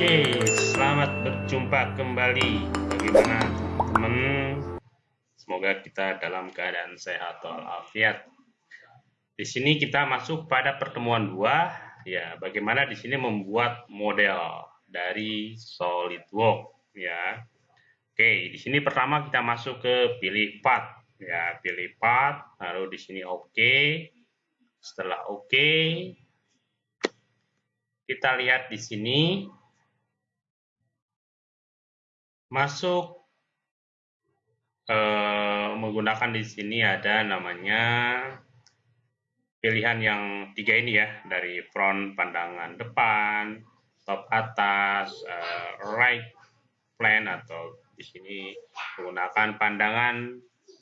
Oke, selamat berjumpa kembali. Bagaimana teman-teman? Semoga kita dalam keadaan sehat walafiat. Di sini kita masuk pada pertemuan dua. Ya, bagaimana di sini membuat model dari SolidWorks ya. Oke, di sini pertama kita masuk ke pilih path ya, pilih path, lalu di sini oke. Setelah oke, kita lihat di sini masuk eh, menggunakan di sini ada namanya pilihan yang tiga ini ya dari front pandangan depan, top atas, eh, right plan atau di sini menggunakan pandangan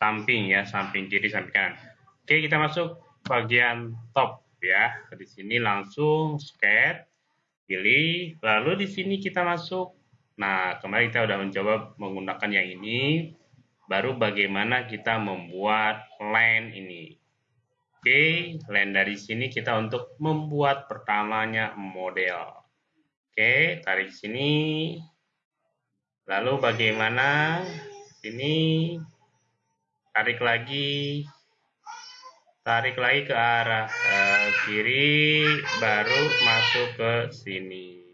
samping ya, samping kiri, samping kanan. Oke, kita masuk bagian top ya. Di sini langsung sketch pilih, lalu di sini kita masuk. Nah, kemarin kita sudah mencoba menggunakan yang ini, baru bagaimana kita membuat line ini. Oke, line dari sini kita untuk membuat pertamanya model. Oke, tarik sini. Lalu bagaimana ini tarik lagi tarik lagi ke arah uh, kiri baru masuk ke sini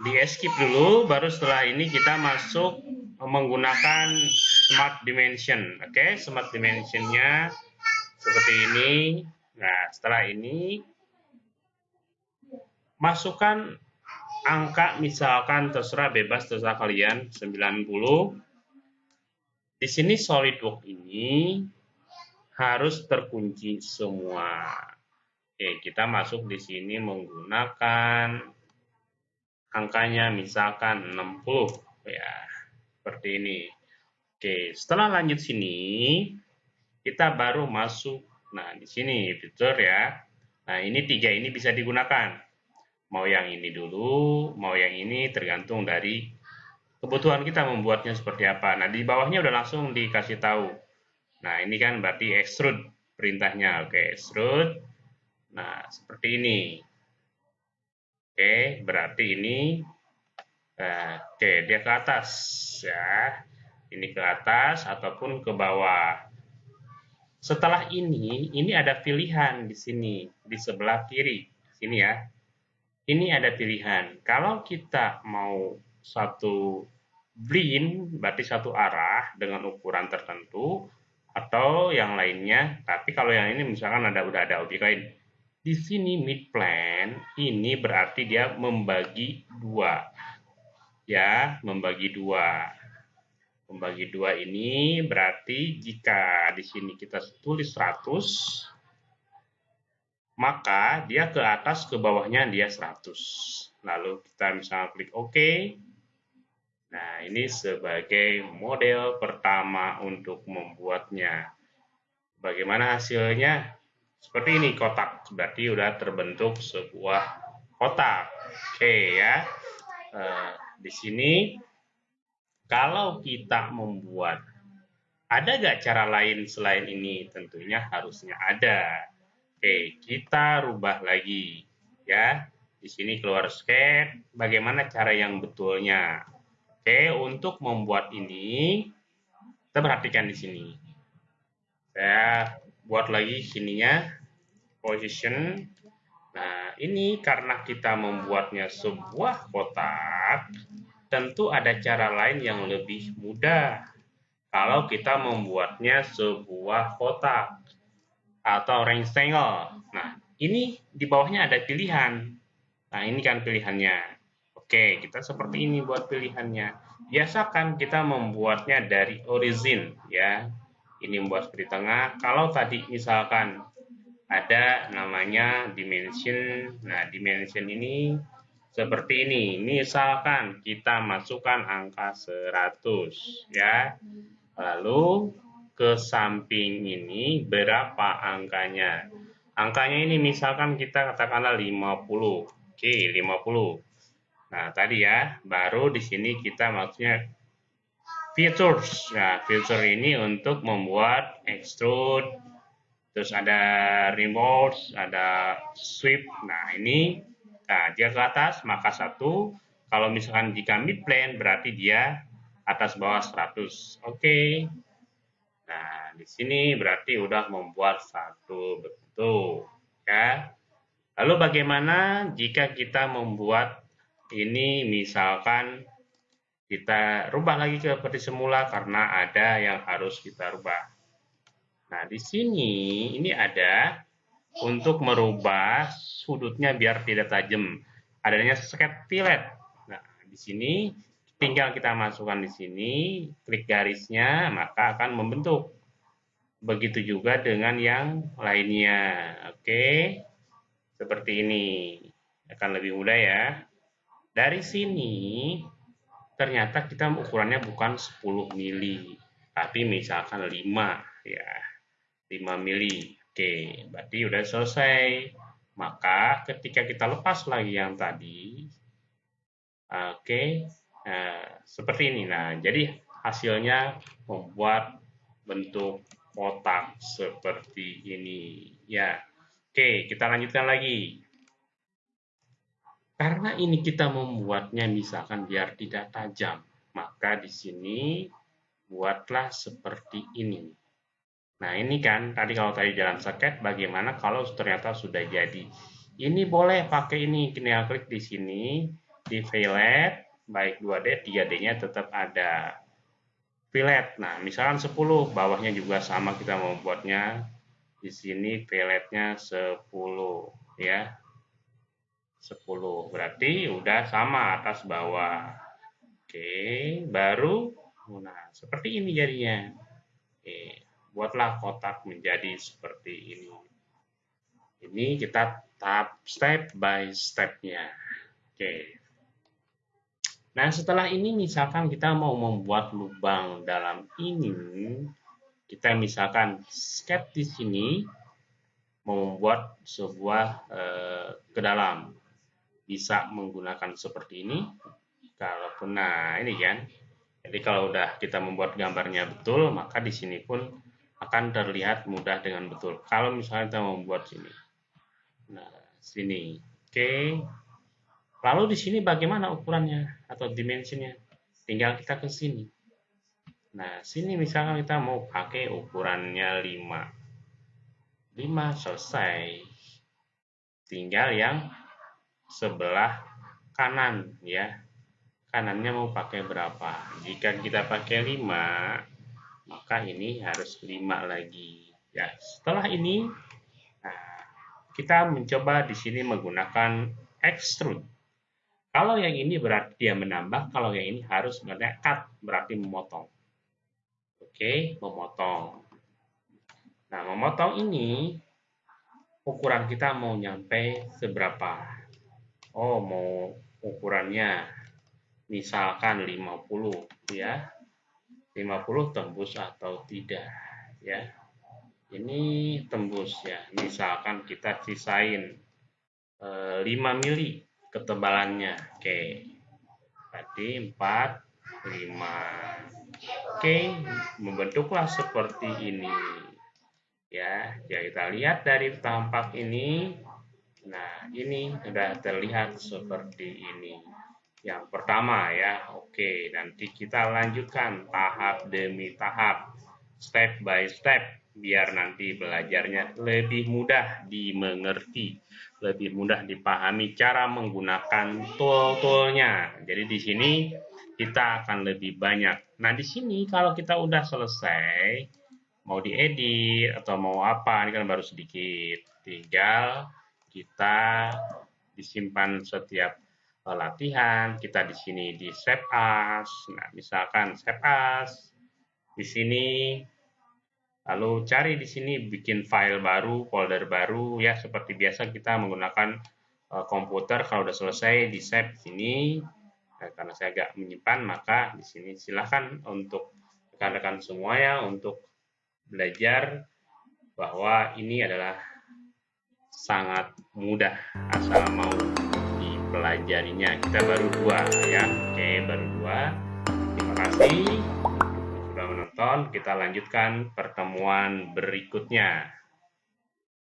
di escape dulu baru setelah ini kita masuk menggunakan smart dimension oke okay? smart dimensionnya seperti ini nah setelah ini masukkan angka misalkan terserah bebas terserah kalian 90 di sini SolidWorks ini harus terkunci semua. Oke, kita masuk di sini menggunakan angkanya misalkan 60 ya. Seperti ini. Oke, setelah lanjut sini kita baru masuk nah di sini fitur ya. Nah, ini tiga ini bisa digunakan. Mau yang ini dulu, mau yang ini tergantung dari kebutuhan kita membuatnya seperti apa. Nah, di bawahnya udah langsung dikasih tahu Nah, ini kan berarti extrude perintahnya. Oke, extrude. Nah, seperti ini. Oke, berarti ini uh, oke, dia ke atas ya. Ini ke atas ataupun ke bawah. Setelah ini, ini ada pilihan di sini, di sebelah kiri. Sini ya. Ini ada pilihan. Kalau kita mau satu blind, berarti satu arah dengan ukuran tertentu, atau yang lainnya. Tapi kalau yang ini misalkan ada udah ada objek lain. Di sini mid plan ini berarti dia membagi dua. Ya, membagi dua. Membagi dua ini berarti jika di sini kita tulis 100 maka dia ke atas ke bawahnya dia 100. Lalu kita misalnya klik OK Nah, ini sebagai model pertama untuk membuatnya. Bagaimana hasilnya? Seperti ini kotak, berarti sudah terbentuk sebuah kotak. Oke ya. Uh, di sini kalau kita membuat ada gak cara lain selain ini? Tentunya harusnya ada. Oke, kita rubah lagi ya. Di sini keluar sketch, bagaimana cara yang betulnya? Oke, untuk membuat ini, kita perhatikan di sini. Saya buat lagi sininya, position. Nah, ini karena kita membuatnya sebuah kotak, tentu ada cara lain yang lebih mudah. Kalau kita membuatnya sebuah kotak atau rectangle. Nah, ini di bawahnya ada pilihan. Nah, ini kan pilihannya. Oke, kita seperti ini buat pilihannya. Biasakan kita membuatnya dari origin ya. Ini membuat seperti tengah. Kalau tadi misalkan ada namanya dimension. Nah, dimension ini seperti ini. Misalkan kita masukkan angka 100 ya. Lalu ke samping ini berapa angkanya? Angkanya ini misalkan kita katakanlah 50. Oke, 50. Nah, tadi ya, baru di sini kita maksudnya features. Nah, feature ini untuk membuat extrude, terus ada remote, ada sweep. Nah, ini Nah, jika ke atas maka satu. Kalau misalkan jika mid plane berarti dia atas bawah 100. Oke. Nah, di sini berarti udah membuat satu bentuk ya. Lalu bagaimana jika kita membuat ini misalkan kita rubah lagi ke seperti semula karena ada yang harus kita rubah. Nah, di sini ini ada untuk merubah sudutnya biar tidak tajam. Adanya sket fillet. Nah, di sini tinggal kita masukkan di sini, klik garisnya, maka akan membentuk. Begitu juga dengan yang lainnya. Oke. Seperti ini. Akan lebih mudah ya. Dari sini ternyata kita ukurannya bukan 10 mili, tapi misalkan 5 ya. 5 mili. Oke, berarti udah selesai. Maka ketika kita lepas lagi yang tadi, oke, nah, seperti ini. Nah, jadi hasilnya membuat bentuk kotak seperti ini. Ya, oke, kita lanjutkan lagi. Karena ini kita membuatnya misalkan biar tidak tajam, maka di sini buatlah seperti ini. Nah ini kan tadi kalau tadi jalan seket, bagaimana kalau ternyata sudah jadi? Ini boleh pakai ini, tinggal klik di sini, di fillet, baik 2D, 3D-nya tetap ada fillet. Nah misalkan 10, bawahnya juga sama kita membuatnya. Di sini filletnya 10 ya 10. Berarti udah sama atas bawah. Oke, baru nah seperti ini jadinya. Oke, buatlah kotak menjadi seperti ini. Ini kita tahap step by stepnya. Oke. Nah, setelah ini misalkan kita mau membuat lubang dalam ini, kita misalkan sketch di sini membuat sebuah eh, ke dalam bisa menggunakan seperti ini. Kalaupun nah ini kan. Jadi kalau udah kita membuat gambarnya betul, maka di sini pun akan terlihat mudah dengan betul. Kalau misalnya kita membuat sini. Nah, sini. Oke. Lalu di sini bagaimana ukurannya atau dimensinya? Tinggal kita ke sini. Nah, sini misalkan kita mau pakai ukurannya 5. 5 selesai. Tinggal yang sebelah kanan ya. Kanannya mau pakai berapa? Jika kita pakai 5 maka ini harus 5 lagi ya. Setelah ini nah, kita mencoba di sini menggunakan extrude. Kalau yang ini berarti dia menambah. Kalau yang ini harus cut berarti memotong. Oke memotong. Nah memotong ini ukuran kita mau nyampe seberapa oh mau ukurannya misalkan 50 ya. 50 tembus atau tidak ya. Ini tembus ya. Misalkan kita sisain e, eh, 5 mili ketebalannya. Oke. Berarti 4 5 oke membentuklah seperti ini. Ya jadi kita lihat dari tampak ini Nah, ini sudah terlihat seperti ini. Yang pertama ya, oke, nanti kita lanjutkan tahap demi tahap, step by step, biar nanti belajarnya lebih mudah dimengerti, lebih mudah dipahami cara menggunakan tool-toolnya. Jadi di sini kita akan lebih banyak. Nah, di sini kalau kita udah selesai, mau diedit atau mau apa, ini kan baru sedikit. Tinggal kita disimpan setiap uh, latihan, kita di sini di save as. Nah, misalkan save as di sini lalu cari di sini bikin file baru, folder baru ya seperti biasa kita menggunakan uh, komputer kalau sudah selesai di save sini. Nah, karena saya agak menyimpan maka di sini silahkan untuk rekan-rekan semua ya untuk belajar bahwa ini adalah sangat mudah asal mau dipelajarinya. Kita baru dua ya. Oke baru dua. Terima kasih. Sudah menonton kita lanjutkan pertemuan berikutnya